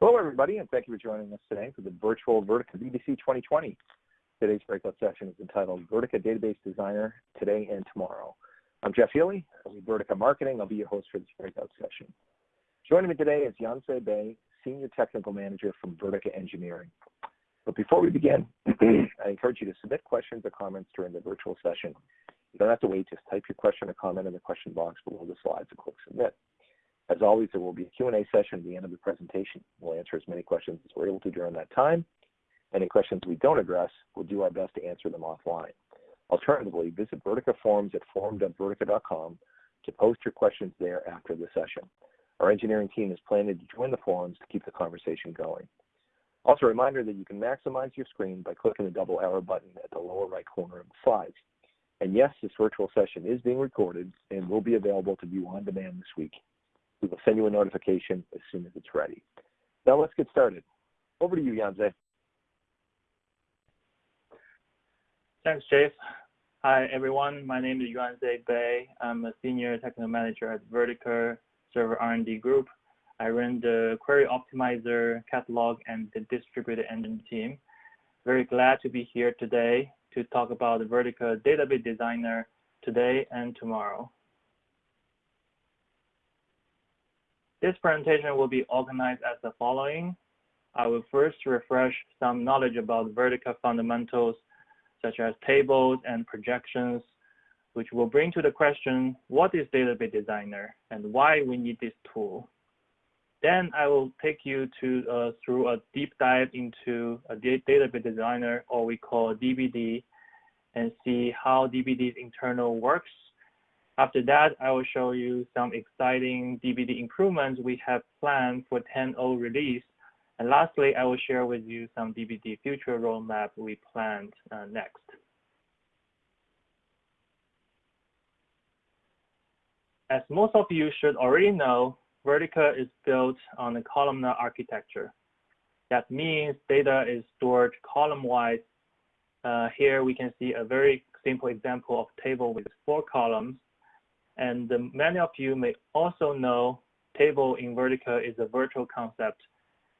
Hello, everybody, and thank you for joining us today for the virtual Vertica BDC 2020. Today's breakout session is entitled Vertica Database Designer Today and Tomorrow. I'm Jeff Healy. With Vertica Marketing. I'll be your host for this breakout session. Joining me today is Yanze Bei, Senior Technical Manager from Vertica Engineering. But before we begin, I encourage you to submit questions or comments during the virtual session. You don't have to wait, just type your question or comment in the question box below the slides and click submit. As always, there will be a Q&A session at the end of the presentation. We'll answer as many questions as we're able to during that time. Any questions we don't address, we'll do our best to answer them offline. Alternatively, visit Vertica forums at forum.vertica.com to post your questions there after the session. Our engineering team is planning to join the forums to keep the conversation going. Also, a reminder that you can maximize your screen by clicking the double arrow button at the lower right corner of the slides. And yes, this virtual session is being recorded and will be available to view on demand this week. We will send you a notification as soon as it's ready. Now let's get started. Over to you, Yanze. Thanks, Jeff. Hi, everyone. My name is Yuanze Bei. I'm a Senior Technical Manager at Vertica Server R&D Group. I run the Query Optimizer, Catalog, and the Distributed Engine team. Very glad to be here today to talk about the Vertica Database Designer today and tomorrow. This presentation will be organized as the following. I will first refresh some knowledge about Vertica fundamentals, such as tables and projections, which will bring to the question, what is Database Designer and why we need this tool? Then I will take you to uh, through a deep dive into a Database Designer, or we call DBD, and see how DBD's internal works after that, I will show you some exciting DBD improvements we have planned for 10.0 release. And lastly, I will share with you some DBD future roadmap we planned uh, next. As most of you should already know, Vertica is built on a columnar architecture. That means data is stored column-wise. Uh, here we can see a very simple example of table with four columns and many of you may also know table in Vertica is a virtual concept.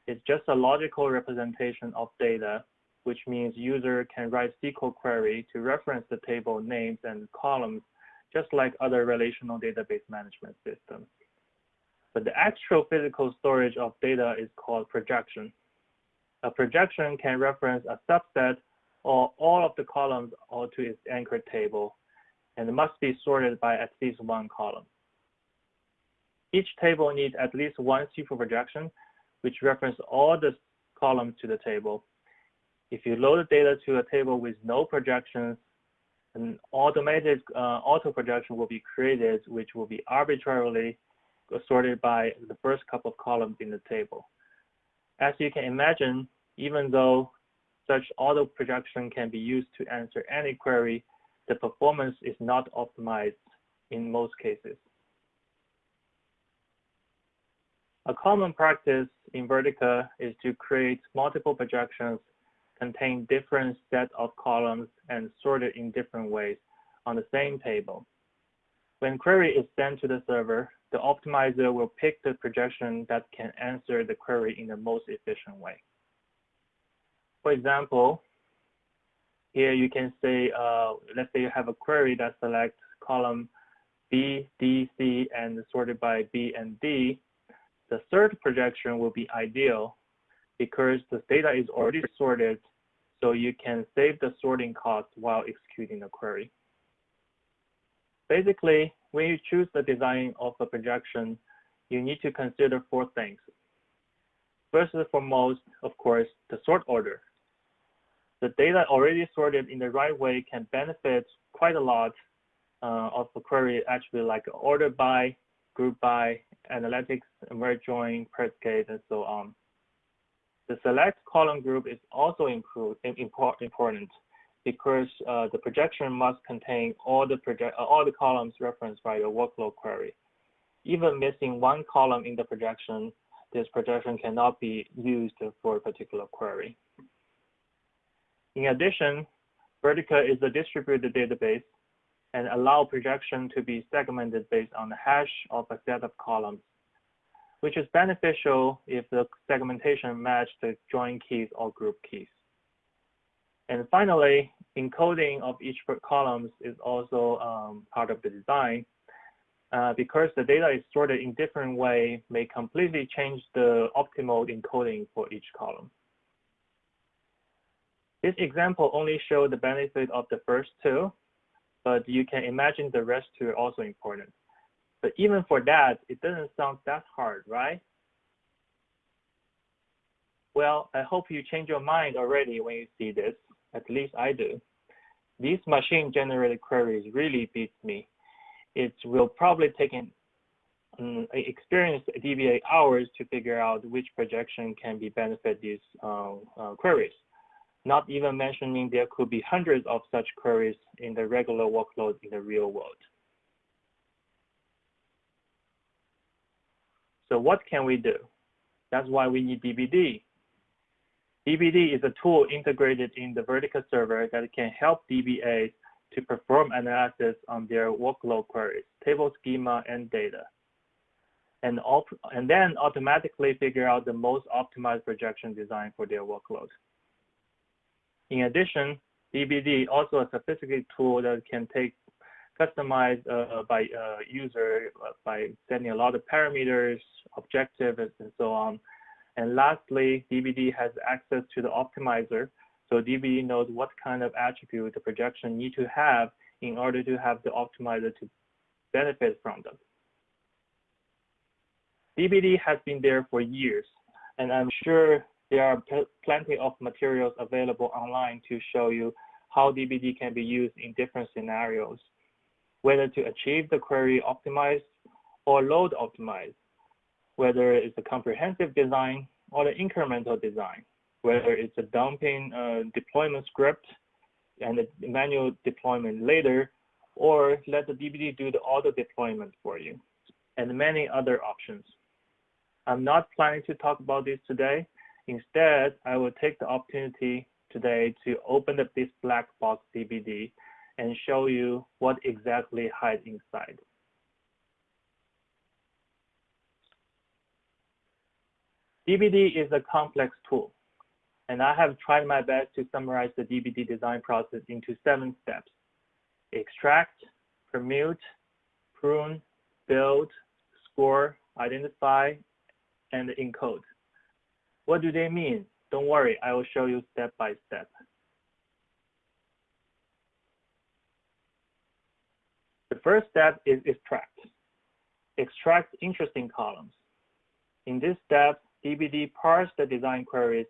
It's just a logical representation of data, which means user can write SQL query to reference the table names and columns, just like other relational database management systems. But the actual physical storage of data is called projection. A projection can reference a subset or all of the columns or to its anchored table and must be sorted by at least one column. Each table needs at least one super projection, which references all the columns to the table. If you load the data to a table with no projections, an automated uh, auto projection will be created, which will be arbitrarily sorted by the first couple of columns in the table. As you can imagine, even though such auto projection can be used to answer any query, the performance is not optimized in most cases. A common practice in Vertica is to create multiple projections contain different set of columns and sorted in different ways on the same table. When query is sent to the server, the optimizer will pick the projection that can answer the query in the most efficient way. For example, here you can say, uh, let's say you have a query that selects column B, D, C, and sorted by B and D. The third projection will be ideal because the data is already sorted, so you can save the sorting cost while executing the query. Basically, when you choose the design of a projection, you need to consider four things. First and foremost, of course, the sort order the data already sorted in the right way can benefit quite a lot uh, of the query actually like order by, group by, analytics, merge join, predicate, and so on. The select column group is also important because uh, the projection must contain all the project uh, all the columns referenced by your workload query. Even missing one column in the projection, this projection cannot be used for a particular query. In addition, Vertica is a distributed database and allow projection to be segmented based on the hash of a set of columns. which is beneficial if the segmentation match the join keys or group keys. And finally, encoding of each columns is also um, part of the design. Uh, because the data is sorted in different way may completely change the optimal encoding for each column. This example only shows the benefit of the first two, but you can imagine the rest two are also important. But even for that, it doesn't sound that hard, right? Well, I hope you change your mind already when you see this. At least I do. These machine-generated queries really beats me. It will probably take an um, experienced DBA hours to figure out which projection can be benefit these uh, uh, queries. Not even mentioning there could be hundreds of such queries in the regular workload in the real world. So what can we do? That's why we need DBD. DBD is a tool integrated in the Vertica server that can help DBAs to perform analysis on their workload queries, table schema, and data. And, and then automatically figure out the most optimized projection design for their workload. In addition, DBD also a sophisticated tool that can take customized uh, by uh, user uh, by setting a lot of parameters, objectives, and so on. And lastly, DBD has access to the optimizer. So DBD knows what kind of attribute the projection need to have in order to have the optimizer to benefit from them. DBD has been there for years, and I'm sure there are plenty of materials available online to show you how DBD can be used in different scenarios whether to achieve the query optimized or load optimized, whether it's a comprehensive design or the incremental design, whether it's a dumping uh, deployment script and the manual deployment later, or let the DBD do the auto deployment for you, and many other options. I'm not planning to talk about this today. Instead, I will take the opportunity today to open up this black box DBD and show you what exactly hides inside. DBD is a complex tool, and I have tried my best to summarize the DBD design process into seven steps. Extract, permute, prune, build, score, identify, and encode. What do they mean? Don't worry, I will show you step by step. The first step is extract. Extract interesting columns. In this step, DBD parse the design queries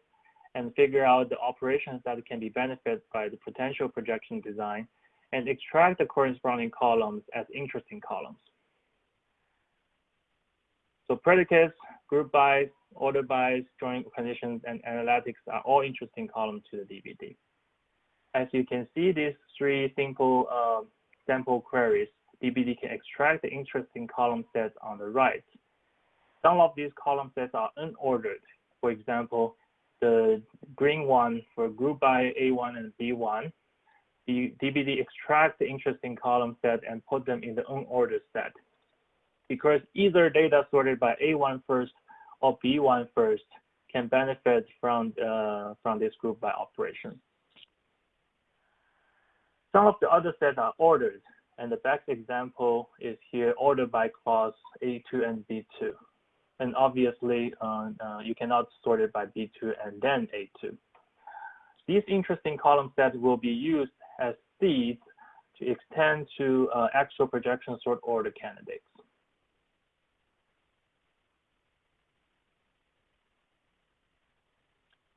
and figure out the operations that can be benefited by the potential projection design and extract the corresponding columns as interesting columns. So predicates, group bys, order bys, join conditions, and analytics are all interesting columns to the DBD. As you can see, these three simple uh, sample queries DBD can extract the interesting column sets on the right. Some of these column sets are unordered. For example, the green one for group by A1 and B1, the DBD extracts the interesting column set and put them in the unordered set. Because either data sorted by A1 first or B1 first can benefit from, uh, from this group by operation. Some of the other sets are ordered. And the best example is here ordered by clause A2 and B2. And obviously, uh, uh, you cannot sort it by B2 and then A2. These interesting column sets will be used as seeds to extend to uh, actual projection sort order candidates.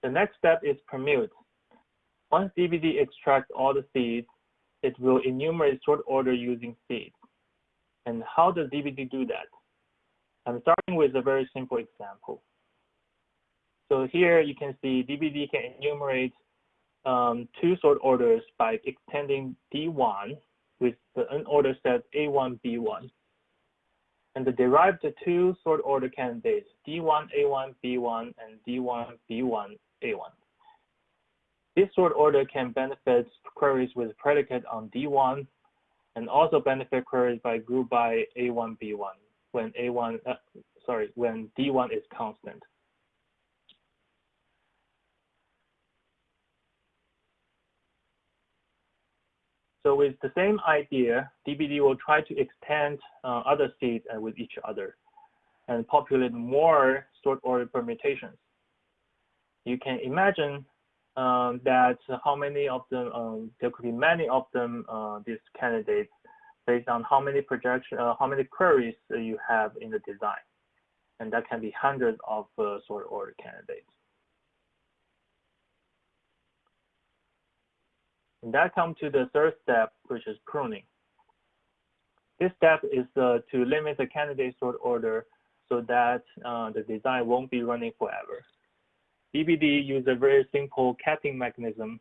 The next step is permute. Once DBD extracts all the seeds, it will enumerate sort order using seeds. And how does DBD do that? I'm starting with a very simple example. So here you can see DBD can enumerate um, two sort orders by extending D1 with the unordered set A1, B1. And the derived two sort order candidates, D1, A1, B1, and D1, B1, A1. This sort order can benefit queries with predicate on D1 and also benefit queries by group by A1, B1 when A1, uh, sorry, when D1 is constant. So with the same idea, DBD will try to extend uh, other seeds uh, with each other and populate more sort order permutations. You can imagine um, that how many of them, um, there could be many of them, uh, these candidates, based on how many projection, uh, how many queries you have in the design. And that can be hundreds of uh, sort order candidates. And that comes to the third step, which is pruning. This step is uh, to limit the candidate sort order so that uh, the design won't be running forever. DBD uses a very simple capping mechanism.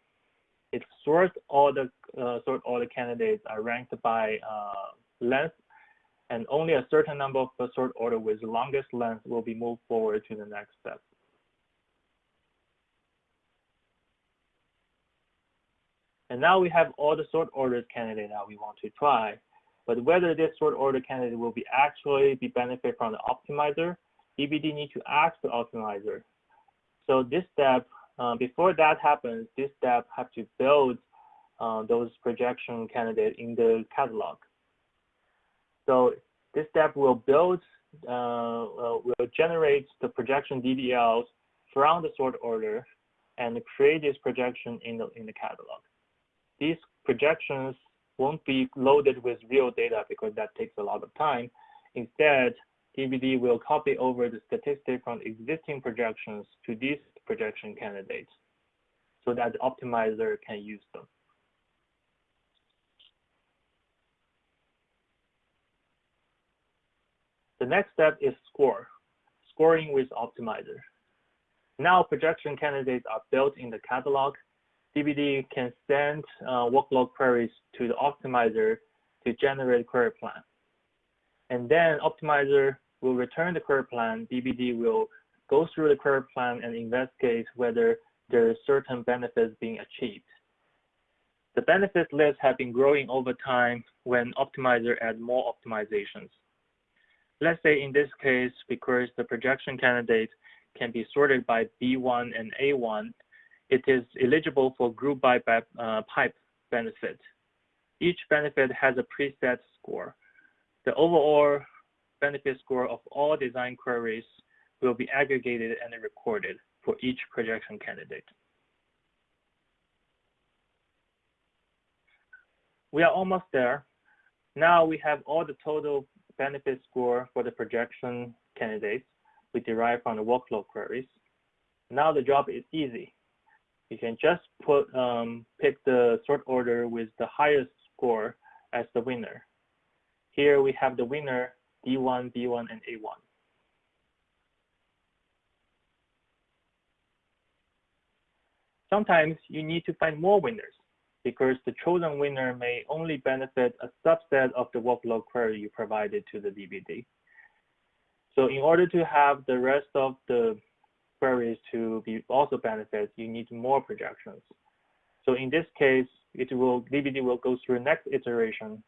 It sorts all the uh, sort all the candidates are ranked by uh, length, and only a certain number of the sort order with the longest length will be moved forward to the next step. And now we have all the sort ordered candidate that we want to try. But whether this sort order candidate will be actually be benefit from the optimizer, DBD need to ask the optimizer. So this step, uh, before that happens, this step have to build uh, those projection candidates in the catalog. So this step will build, uh, uh will generate the projection DDLs from the sort order and create this projection in the in the catalog these projections won't be loaded with real data because that takes a lot of time. Instead, DBD will copy over the statistic from existing projections to these projection candidates so that the optimizer can use them. The next step is score, scoring with optimizer. Now projection candidates are built in the catalog DBD can send uh, workload queries to the optimizer to generate query plan. And then optimizer will return the query plan. DBD will go through the query plan and investigate whether there are certain benefits being achieved. The benefit list have been growing over time when optimizer adds more optimizations. Let's say in this case, because the projection candidate can be sorted by B1 and A1, it is eligible for group by uh, pipe benefit. Each benefit has a preset score. The overall benefit score of all design queries will be aggregated and recorded for each projection candidate. We are almost there. Now we have all the total benefit score for the projection candidates we derive from the workload queries. Now the job is easy you can just put um, pick the sort order with the highest score as the winner. Here we have the winner D1, B1, and A1. Sometimes you need to find more winners because the chosen winner may only benefit a subset of the workload query you provided to the DBD. So in order to have the rest of the queries to be also benefit, you need more projections. So in this case, it will DBD will go through next iteration,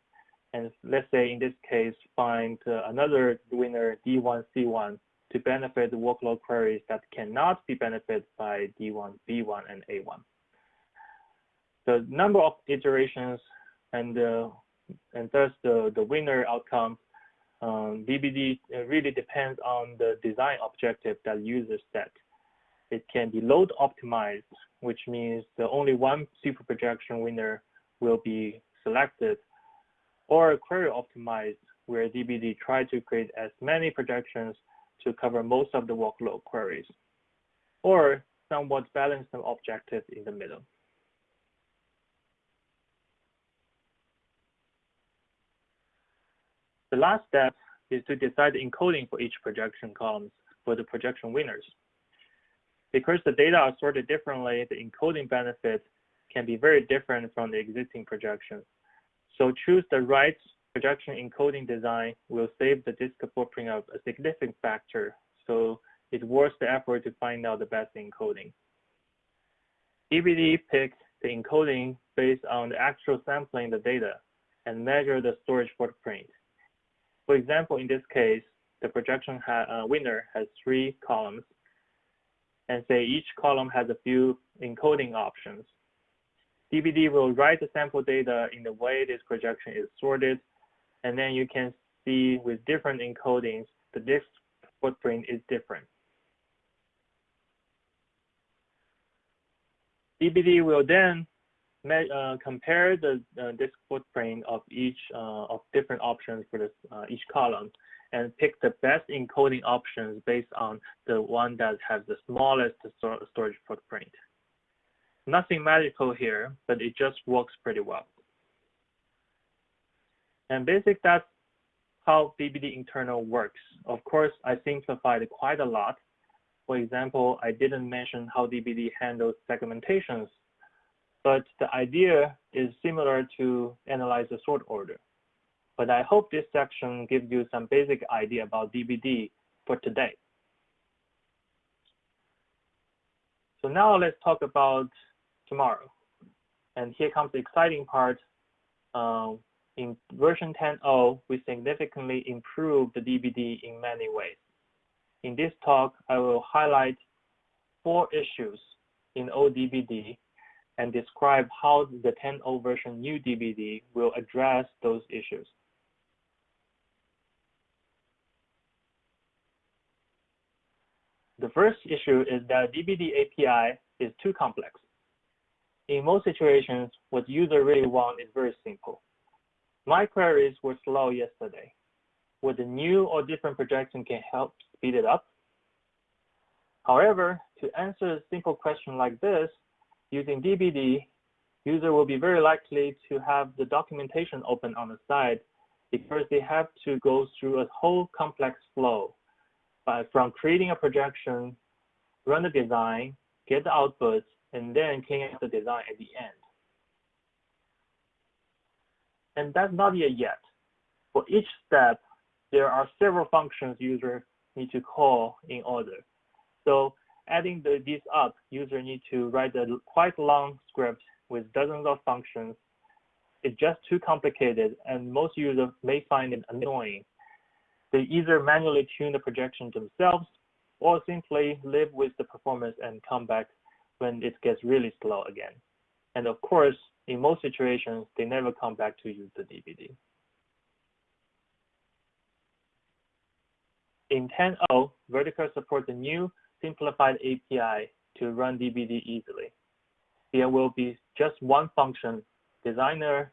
and let's say in this case find uh, another winner D1 C1 to benefit the workload queries that cannot be benefited by D1 B1 and A1. The number of iterations and uh, and thus the the winner outcome um, DBD uh, really depends on the design objective that users set. It can be load optimized, which means the only one super projection winner will be selected, or query optimized, where DBD try to create as many projections to cover most of the workload queries, or somewhat balanced objective in the middle. The last step is to decide the encoding for each projection columns for the projection winners. Because the data are sorted differently, the encoding benefit can be very different from the existing projections. So choose the right projection encoding design will save the disk footprint of a significant factor. So it's worth the effort to find out the best encoding. DBD picks the encoding based on the actual sampling the data and measure the storage footprint. For example, in this case, the projection uh, winner has three columns, and say each column has a few encoding options. DBD will write the sample data in the way this projection is sorted, and then you can see with different encodings, the disk footprint is different. DBD will then uh, compare the uh, disk footprint of each uh, of different options for this, uh, each column and pick the best encoding options based on the one that has the smallest storage footprint. Nothing magical here, but it just works pretty well. And basic, that's how DBD internal works. Of course, I simplified quite a lot. For example, I didn't mention how DBD handles segmentations, but the idea is similar to analyze the sort order. But I hope this section gives you some basic idea about DBD for today. So now let's talk about tomorrow. And here comes the exciting part. Um, in version 10.0, we significantly improved the DBD in many ways. In this talk, I will highlight four issues in ODBD and describe how the 10.0 version new DBD will address those issues. The first issue is that DBD API is too complex. In most situations, what user really want is very simple. My queries were slow yesterday. Would the new or different projection can help speed it up? However, to answer a simple question like this, using DBD, user will be very likely to have the documentation open on the side because they have to go through a whole complex flow uh, from creating a projection, run the design, get the outputs, and then clean up the design at the end. And that's not yet yet. For each step, there are several functions user need to call in order. So adding the, these up, user need to write a quite long script with dozens of functions. It's just too complicated, and most users may find it annoying they either manually tune the projection themselves or simply live with the performance and come back when it gets really slow again. And of course, in most situations, they never come back to use the DBD. In 10.0, Vertica supports a new simplified API to run DBD easily. There will be just one function, designer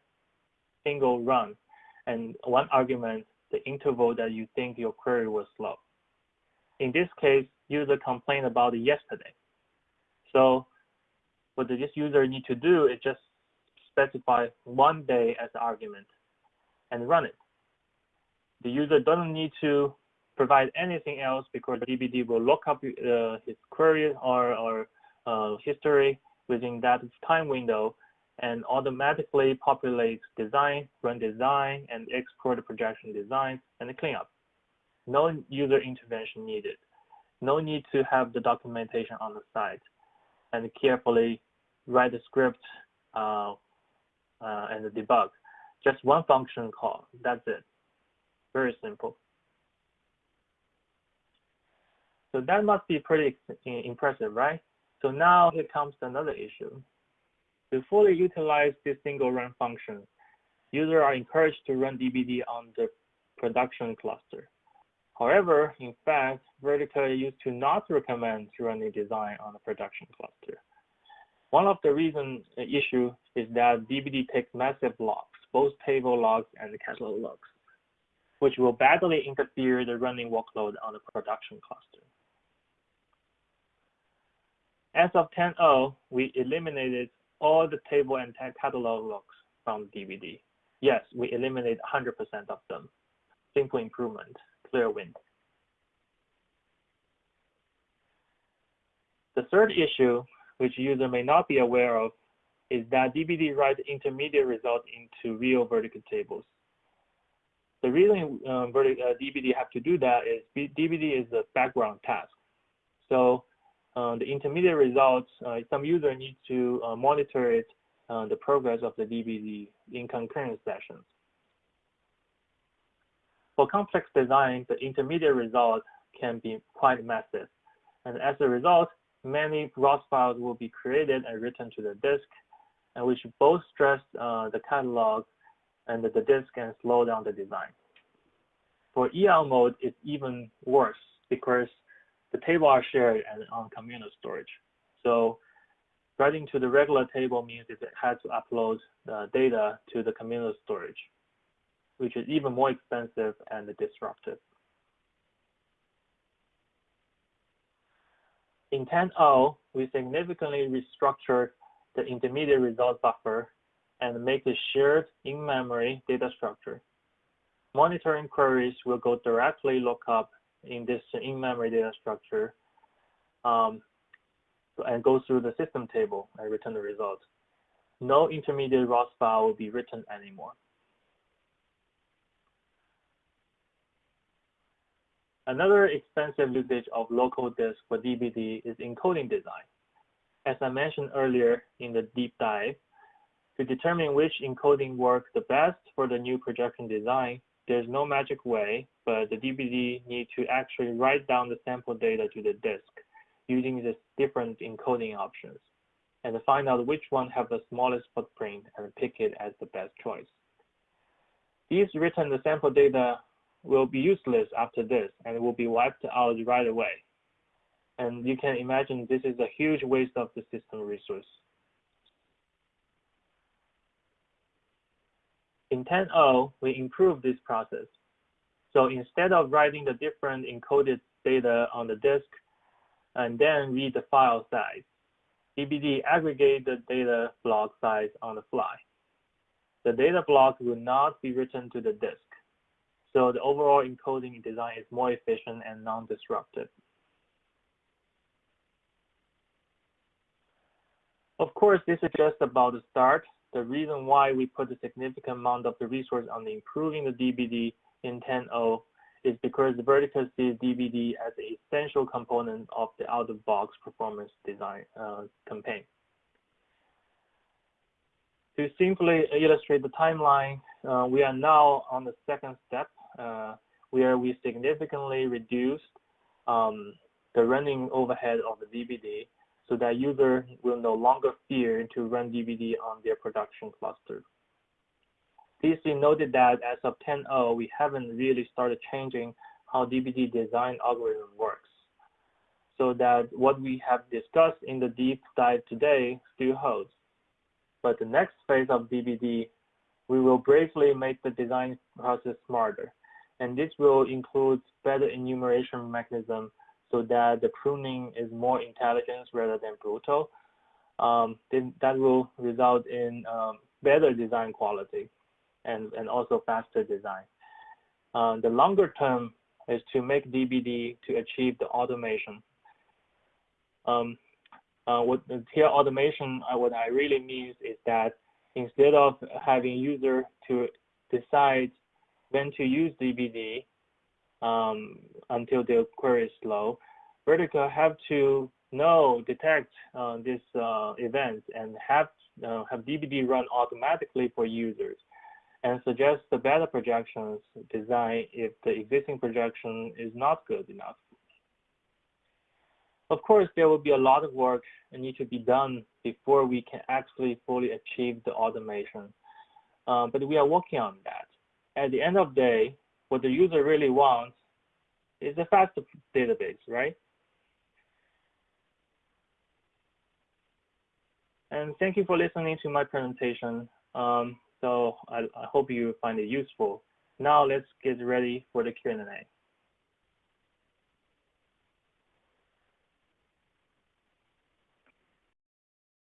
single run, and one argument the interval that you think your query was slow. In this case, user complained about it yesterday. So what this user need to do is just specify one day as the argument and run it. The user doesn't need to provide anything else because the DBD will look up uh, his query or, or uh, history within that time window and automatically populates design, run design, and export the projection design and the cleanup. No user intervention needed. No need to have the documentation on the site and carefully write the script uh, uh, and the debug. Just one function call, that's it. Very simple. So that must be pretty impressive, right? So now here comes another issue. To fully utilize this single run function, users are encouraged to run DBD on the production cluster. However, in fact, Vertica used to not recommend running design on a production cluster. One of the reason the uh, issue is that DBD takes massive logs, both table logs and catalog logs, which will badly interfere the running workload on the production cluster. As of 10.0, we eliminated all the table and catalog logs from DBD. Yes, we eliminated 100% of them. Simple improvement, clear win. The third issue, which user may not be aware of, is that DBD writes intermediate results into real Vertica tables. The reason um, uh, DBD have to do that is DBD is a background task. So uh, the intermediate results, uh, some user needs to uh, monitor it, the progress of the DBD in concurrent sessions. For complex design, the intermediate result can be quite massive. And as a result, many ROS files will be created and written to the disk, and which both stress uh, the catalog and the disk and slow down the design. For Eon mode, it's even worse because the table are shared and on communal storage. So writing to the regular table means it has to upload the data to the communal storage, which is even more expensive and disruptive. In 10.0, we significantly restructured the intermediate result buffer and make a shared in-memory data structure. Monitoring queries will go directly look up in this in-memory data structure um, and go through the system table and return the result. No intermediate ROS file will be written anymore. Another expensive usage of local disk for DBD is encoding design. As I mentioned earlier in the deep dive, to determine which encoding works the best for the new projection design, there's no magic way, but the DBD need to actually write down the sample data to the disk using the different encoding options and find out which one have the smallest footprint and pick it as the best choice. These written sample data will be useless after this and it will be wiped out right away. And you can imagine this is a huge waste of the system resource. In 10.0, we improved this process. So instead of writing the different encoded data on the disk and then read the file size, DBD aggregate the data block size on the fly. The data block will not be written to the disk. So the overall encoding design is more efficient and non-disruptive. Of course, this is just about the start. The reason why we put a significant amount of the resource on improving the DBD in 10.0 is because Vertica sees DBD as an essential component of the out-of-box performance design uh, campaign. To simply illustrate the timeline, uh, we are now on the second step uh, where we significantly reduced um, the running overhead of the DBD so that user will no longer fear to run DBD on their production cluster. Please be noted that as of 10.0, we haven't really started changing how DBD design algorithm works. So that what we have discussed in the deep dive today still holds. But the next phase of DBD, we will briefly make the design process smarter. And this will include better enumeration mechanism so that the pruning is more intelligent rather than brutal. Um, then that will result in um, better design quality and, and also faster design. Um, the longer term is to make DBD to achieve the automation. Um, uh, what here automation, uh, what I really means is that instead of having user to decide when to use DBD um, until the query is slow, Vertica have to know, detect uh, these uh, events and have, uh, have DBD run automatically for users and suggest the better projections design if the existing projection is not good enough. Of course, there will be a lot of work that need to be done before we can actually fully achieve the automation. Um, but we are working on that. At the end of the day, what the user really wants is a fast database, right? And thank you for listening to my presentation. Um, so I, I hope you find it useful. Now let's get ready for the Q&A.